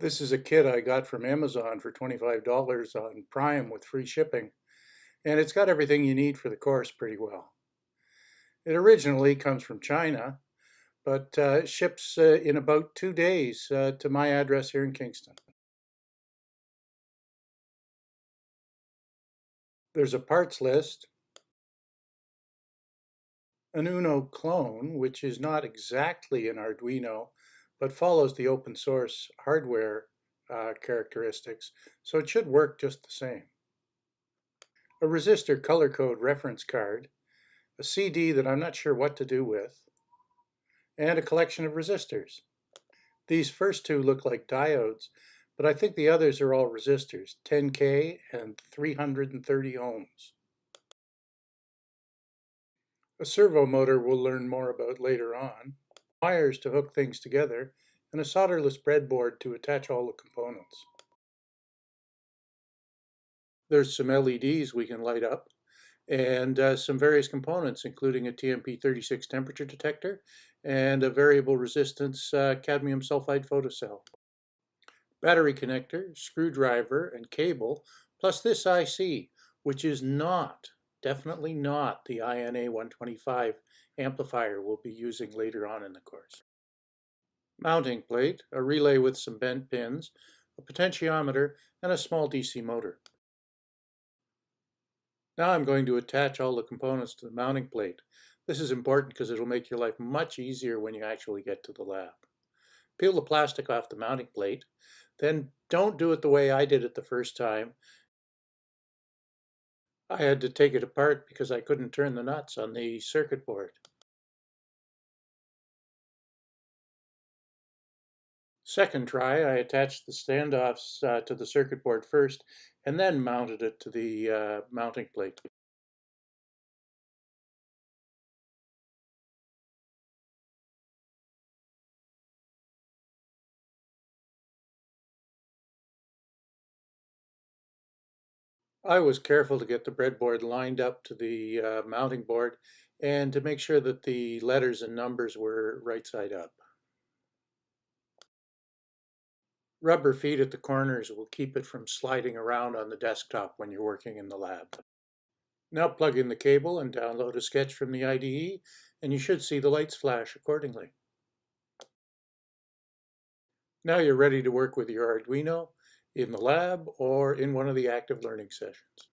This is a kit I got from Amazon for $25 on Prime with free shipping, and it's got everything you need for the course pretty well. It originally comes from China, but uh, ships uh, in about two days uh, to my address here in Kingston. There's a parts list, an Uno clone, which is not exactly an Arduino, but follows the open source hardware uh, characteristics, so it should work just the same. A resistor color code reference card, a CD that I'm not sure what to do with, and a collection of resistors. These first two look like diodes, but I think the others are all resistors, 10K and 330 ohms. A servo motor we'll learn more about later on wires to hook things together, and a solderless breadboard to attach all the components. There's some LEDs we can light up and uh, some various components including a TMP36 temperature detector and a variable resistance uh, cadmium sulfide photocell. Battery connector, screwdriver, and cable, plus this IC, which is not, definitely not the INA 125 amplifier we'll be using later on in the course. Mounting plate, a relay with some bent pins, a potentiometer, and a small DC motor. Now I'm going to attach all the components to the mounting plate. This is important because it'll make your life much easier when you actually get to the lab. Peel the plastic off the mounting plate, then don't do it the way I did it the first time. I had to take it apart because I couldn't turn the nuts on the circuit board. Second try, I attached the standoffs uh, to the circuit board first and then mounted it to the uh, mounting plate. I was careful to get the breadboard lined up to the uh, mounting board and to make sure that the letters and numbers were right side up. Rubber feet at the corners will keep it from sliding around on the desktop when you're working in the lab. Now plug in the cable and download a sketch from the IDE and you should see the lights flash accordingly. Now you're ready to work with your Arduino in the lab or in one of the active learning sessions.